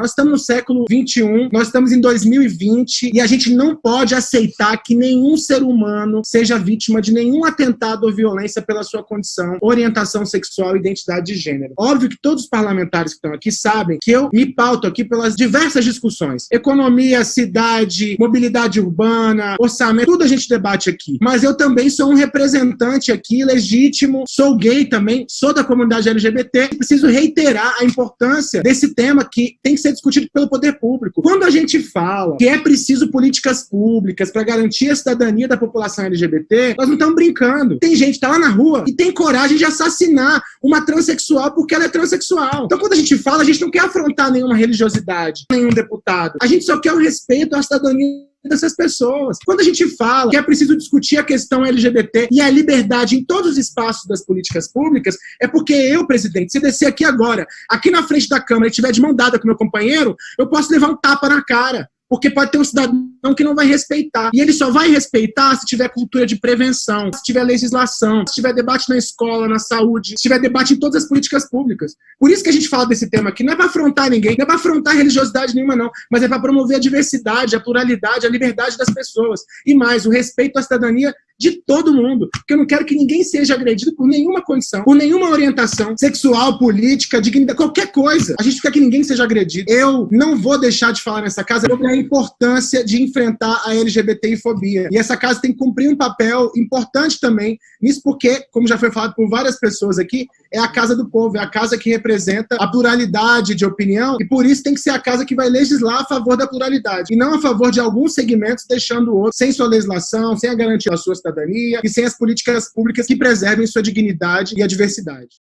Nós estamos no século 21, nós estamos em 2020 e a gente não pode aceitar que nenhum ser humano seja vítima de nenhum atentado ou violência pela sua condição, orientação sexual e identidade de gênero. Óbvio que todos os parlamentares que estão aqui sabem que eu me pauto aqui pelas diversas discussões. Economia, cidade, mobilidade urbana, orçamento, tudo a gente debate aqui. Mas eu também sou um representante aqui legítimo, sou gay também, sou da comunidade LGBT, preciso reiterar a importância desse tema que tem que ser ser discutido pelo poder público. Quando a gente fala que é preciso políticas públicas para garantir a cidadania da população LGBT, nós não estamos brincando. Tem gente que está lá na rua e tem coragem de assassinar uma transexual porque ela é transexual. Então, quando a gente fala, a gente não quer afrontar nenhuma religiosidade, nenhum deputado. A gente só quer o respeito à cidadania dessas pessoas. Quando a gente fala que é preciso discutir a questão LGBT e a liberdade em todos os espaços das políticas públicas, é porque eu, presidente, se descer aqui agora, aqui na frente da Câmara e estiver de mão dada com meu companheiro, eu posso levar um tapa na cara. Porque pode ter um cidadão que não vai respeitar. E ele só vai respeitar se tiver cultura de prevenção, se tiver legislação, se tiver debate na escola, na saúde, se tiver debate em todas as políticas públicas. Por isso que a gente fala desse tema aqui. Não é para afrontar ninguém, não é para afrontar religiosidade nenhuma, não. Mas é para promover a diversidade, a pluralidade, a liberdade das pessoas. E mais, o respeito à cidadania de todo mundo. Porque eu não quero que ninguém seja agredido por nenhuma condição, por nenhuma orientação sexual, política, dignidade, qualquer coisa. A gente quer que ninguém seja agredido. Eu não vou deixar de falar nessa casa sobre a importância de enfrentar a LGBTI-fobia. E essa casa tem que cumprir um papel importante também nisso, porque, como já foi falado por várias pessoas aqui, é a casa do povo, é a casa que representa a pluralidade de opinião, e por isso tem que ser a casa que vai legislar a favor da pluralidade, e não a favor de alguns segmentos, deixando o outro sem sua legislação, sem a garantia da sua cidadania e sem as políticas públicas que preservem sua dignidade e a diversidade.